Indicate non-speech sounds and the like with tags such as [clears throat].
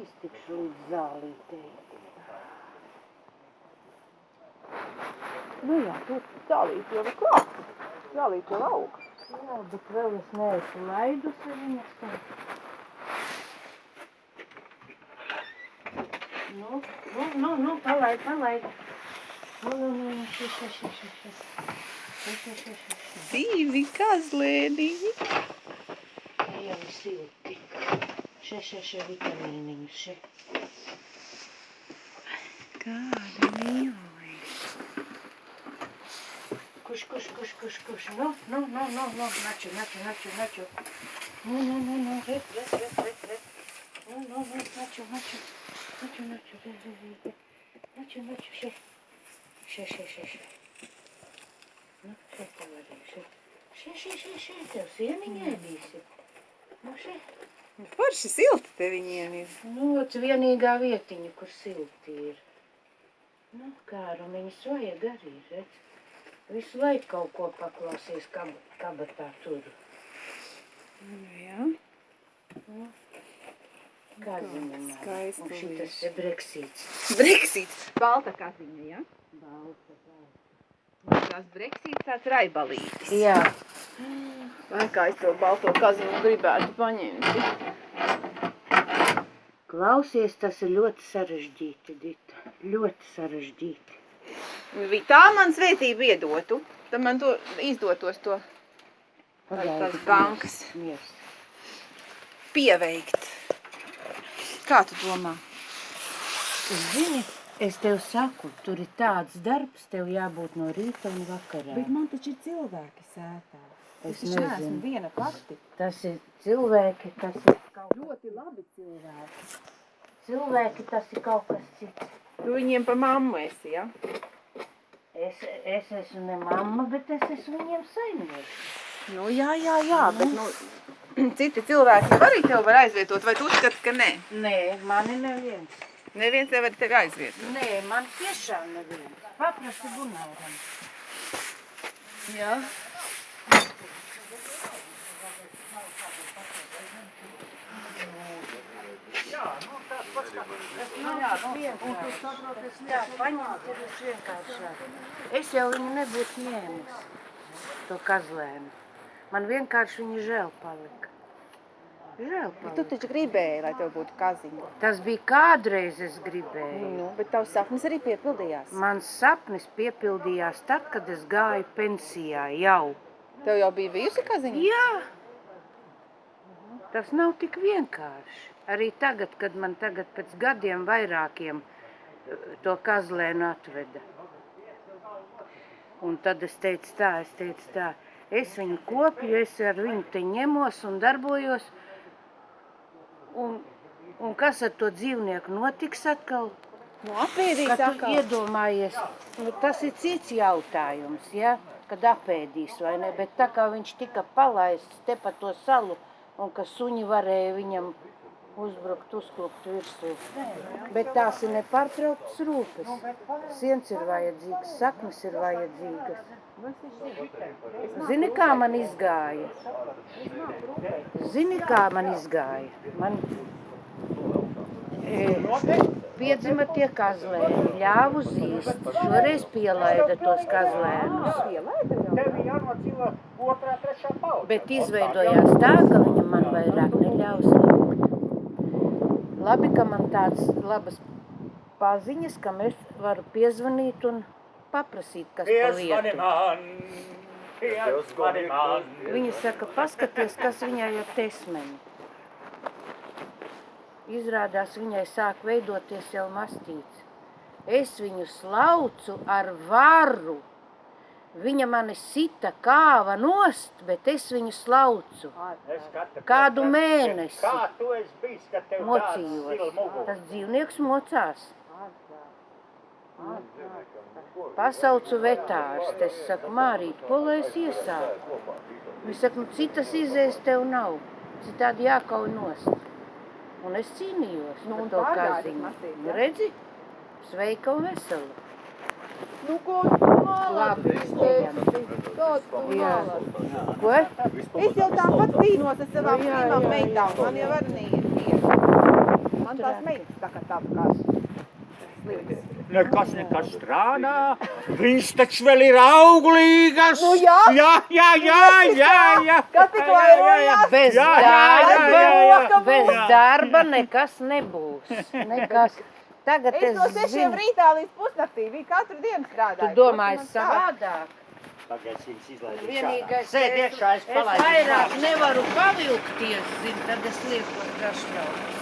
iztikšu līdz zālītei. Nu jā, tur zālīt jau ir klāt. Zālīt jau aug. Jā, bet vēl es neesmu laidusi viņas. Nu, nu, nu, nu, palaid, palaid. Nu, nu, nu, šis, šis. Šis, šis, šis, šis, šis. Divi kazlēniņi. Jau silti. Še, še, še vitamīniņus, še. Kāda mīlī. Kuš, kuš, kuš, kuš, kuš. Nu, nu, nu, nu, nu, naču, naču, naču, naču. Nu, nu, nu, nu, re, re, re, re, re. Nu, nu, nu, naču, naču. Naču, naču, re, re, re, re. Naču, naču, še. Še, še, še, še. Nu, še pavarīju, še. Še, še, še, še, tev sieniņa ēdīsi. Nu, še. Forši silti te viņiem ir. Nu, ot vienīgā vietiņa, kur silti ir. Nu, kārumiņas vajag arī, redz. Visu laiku kaut ko paklausies kab kabatā tur. Nu jā. Kaziņa man. skaisti Un šitas ir breksīts. Brexits. Balta kaziņa, ja? Balta, balta. Tās Brexits tāds raibalītis. Jā, Vai kā es to balto kaziņu gribētu paņemt? klausies, tas ir ļoti sarežģīti, Dita. Ļoti sarežģīti. Tā man svētība iedotu. Tad man to izdotos to tās bankas Miers. pieveikt. Kā tu domā? Zini, es tev saku, tur ir tāds darbs, tev jābūt no rīta un vakarā. Bet man taču ir cilvēki sētā. Es Es neesmu nezinu. viena pati. Tas ir cilvēki, tas ir kaut Ļoti labi cilvēki. Cilvēki, tas ir kaut kas cits. Tu viņiem pa mammu esi, ja? Es, es esmu ne mamma, bet es esmu viņiem saimnieks. Nu, jā, jā, jā, bet, nu, [clears throat] citi cilvēki arī tev var aizvietot, vai tu uzskati, ka nē? Nē, mani neviens. Neviens nevar tevi aizvietot. Nē, man tiešām neviens. Paprasti bunāram. Jā. Nu, jā, vienkārši. Jā, paņemt ir visvienkāršāk. Es jau viņu nebūtu ņēmis, to kazlēnu. Man vienkārši viņa žēl palika. Žēl Bet tu taču gribēji, lai tev būtu kaziņa. Tas bija kādreiz es gribēju. Nu, bet tavs sapnis arī piepildījās. Mans sapnis piepildījās tad, kad es gāju pensijā jau. Tev jau bija bijusi kaziņa? Jā, tas nav tik vienkārši. Arī tagad, kad man tagad pēc gadiem vairākiem eh, to kazlēnu atveda. Un tad es teicu tā, es teicu tā, es viņu kopju, es ar viņu te ņemos un darbojos. Un, kas ar to dzīvnieku notiks atkal? Nu, apēdīs Kad atkal. iedomājies, nu, tas ir cits jautājums, ja? kad apēdīs vai ne, bet tā kā viņš tika palaists te pa to salu, un ka suņi varēja viņam uzbrukt, uzklupt virsū. Bet tās ir nepārtrauktas rūpes. Siens ir vajadzīgs, saknes ir vajadzīgas. Zini, kā man izgāja? Zini, kā man izgāja? Man piedzima tie kazlēni, ļāvu zīst, šoreiz pielaida tos kazlēnus. Tev jānocīla otrā, trešā pauze. Bet izveidojās tā, ka viņa man vairāk neļaus likt. Labi, ka man tāds labas paziņas, kam es varu piezvanīt un paprasīt, kas pa Piezvani lietu. Viņa saka, paskaties, kas viņai ar tesmeni. Izrādās, viņai sāk veidoties jau mastīts. Es viņu slaucu ar varu. Viņa mani sita kāva nost, bet es viņu slaucu. Es Kādu mēnesi. Kā tu esi bijis, ka tev Mocījos. Tas dzīvnieks mocās. Pasaucu vetārstu. Es saku, Mārīt, ko lai es iesāku? Viņš saka, nu citas izējas tev nav. Citādi jākauj nost. Un es cīnījos Nu, par to kaziņu. Nu, ja? redzi, sveika un vesela. Nu, ko ejam. Jā. Ko? Es jau tāpat cīnos ar savām jā, meitām. Man jau arī neiet. Man tās meitas tā kā tā kā slims. Nekas, nekas strādā. Viņš taču vēl ir auglīgas. Nu jā. Jā, jā, jā, jā, jā. Jā, ir jā, jā. Bez Jā, jā, jā, darba, jā, bez darba nekas nebūs. [laughs] Nekas. Tagad Es es no sešiem rītā līdz pusnaktī biju katru dienu tu strādāju. domāji Protams, tā. savādāk. Viņas izlaiž Vienīgais, Sēd iekšā, es es palaidu. vairāk nevaru pavilkties, zin, tad es liekos gašļaus.